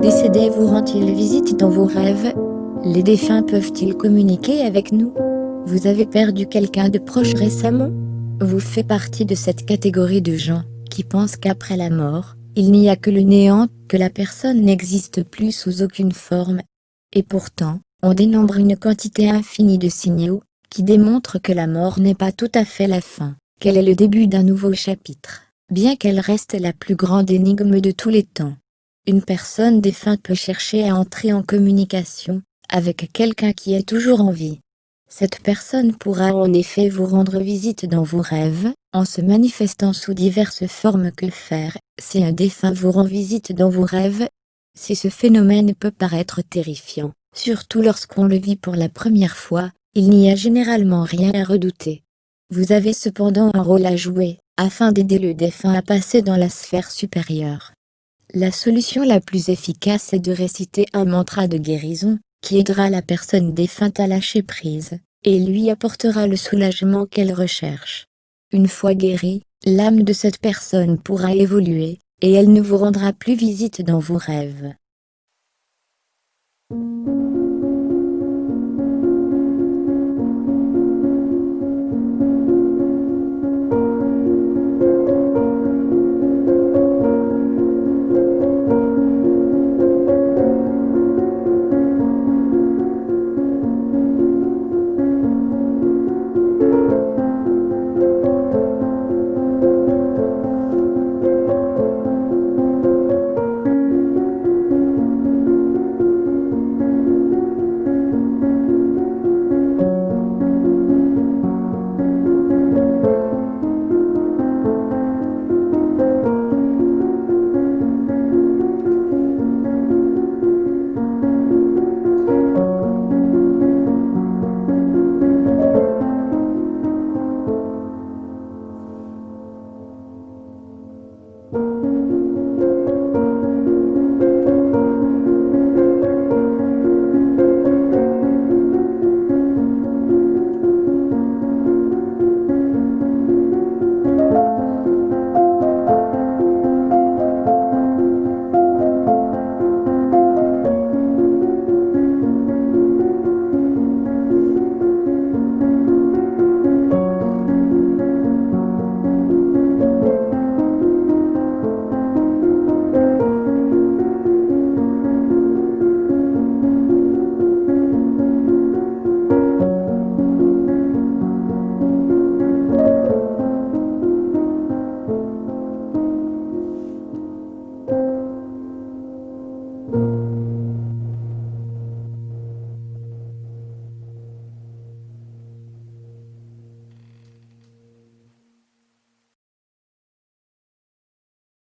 décédé vous rend-il visite dans vos rêves? Les défunts peuvent-ils communiquer avec nous? Vous avez perdu quelqu'un de proche récemment? Vous faites partie de cette catégorie de gens qui pensent qu'après la mort, il n'y a que le néant, que la personne n'existe plus sous aucune forme. Et pourtant, on dénombre une quantité infinie de signaux, qui démontrent que la mort n'est pas tout à fait la fin, qu'elle est le début d'un nouveau chapitre, bien qu'elle reste la plus grande énigme de tous les temps. Une personne défunte peut chercher à entrer en communication, avec quelqu'un qui est toujours en vie. Cette personne pourra en effet vous rendre visite dans vos rêves, en se manifestant sous diverses formes que faire, si un défunt vous rend visite dans vos rêves. Si ce phénomène peut paraître terrifiant, surtout lorsqu'on le vit pour la première fois, il n'y a généralement rien à redouter. Vous avez cependant un rôle à jouer, afin d'aider le défunt à passer dans la sphère supérieure. La solution la plus efficace est de réciter un mantra de guérison, qui aidera la personne défunte à lâcher prise, et lui apportera le soulagement qu'elle recherche. Une fois guérie, l'âme de cette personne pourra évoluer, et elle ne vous rendra plus visite dans vos rêves.